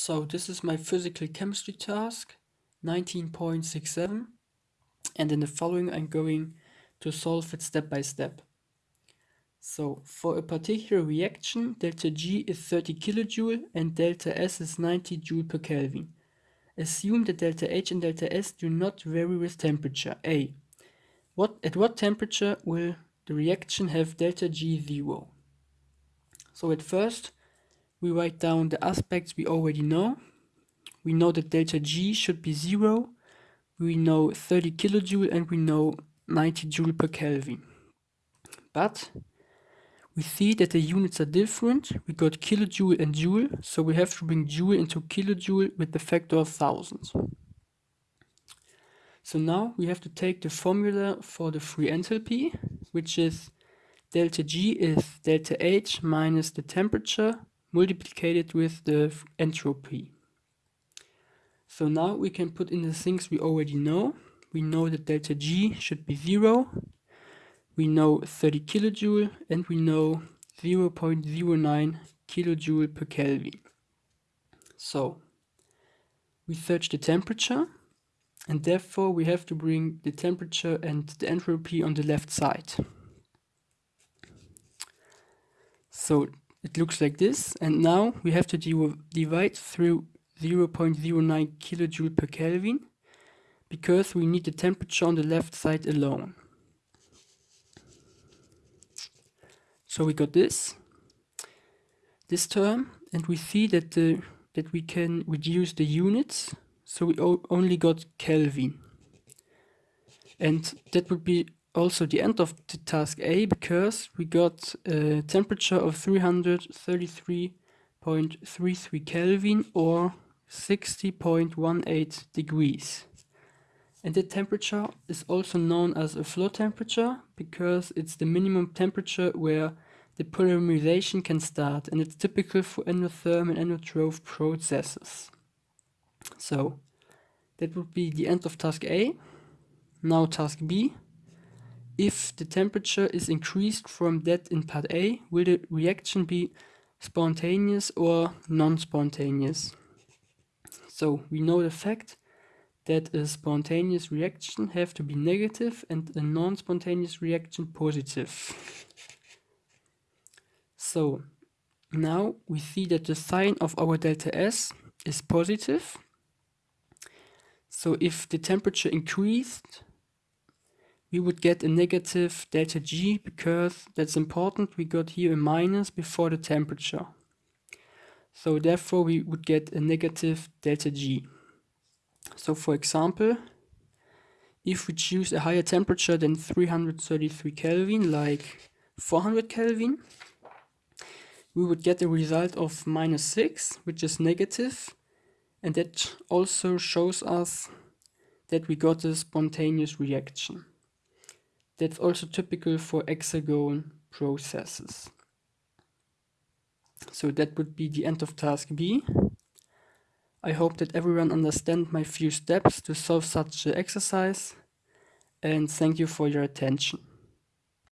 So this is my physical chemistry task, 19.67 and in the following I'm going to solve it step by step. So for a particular reaction, delta G is 30 kilojoule and delta S is 90 joule per Kelvin. Assume that delta H and delta S do not vary with temperature. A. What, at what temperature will the reaction have delta G zero? So at first, we write down the aspects we already know. We know that delta G should be zero. We know 30 kilojoule and we know 90 joule per Kelvin. But we see that the units are different. We got kilojoule and joule, so we have to bring joule into kilojoule with the factor of thousands. So now we have to take the formula for the free enthalpy, which is delta G is delta H minus the temperature multiplied with the entropy. So now we can put in the things we already know. We know that delta G should be 0. We know 30 kilojoule and we know 0 0.09 kilojoule per Kelvin. So we search the temperature and therefore we have to bring the temperature and the entropy on the left side. So it looks like this and now we have to divide through 0.09 kilojoule per Kelvin because we need the temperature on the left side alone. So we got this, this term, and we see that the that we can reduce the units, so we only got Kelvin. And that would be also the end of the task A because we got a temperature of 333.33 Kelvin or 60.18 degrees. And the temperature is also known as a floor temperature because it's the minimum temperature where the polymerization can start and it's typical for endotherm and endotroph processes. So that would be the end of task A. Now task B. If the temperature is increased from that in part A, will the reaction be spontaneous or non-spontaneous? So we know the fact that a spontaneous reaction have to be negative and a non-spontaneous reaction positive. So now we see that the sign of our delta S is positive. So if the temperature increased, we would get a negative delta G because that's important. We got here a minus before the temperature. So therefore we would get a negative delta G. So for example, if we choose a higher temperature than 333 Kelvin, like 400 Kelvin, we would get a result of minus 6, which is negative, and that also shows us that we got a spontaneous reaction. That's also typical for exergon processes. So that would be the end of task B. I hope that everyone understands my few steps to solve such an exercise and thank you for your attention.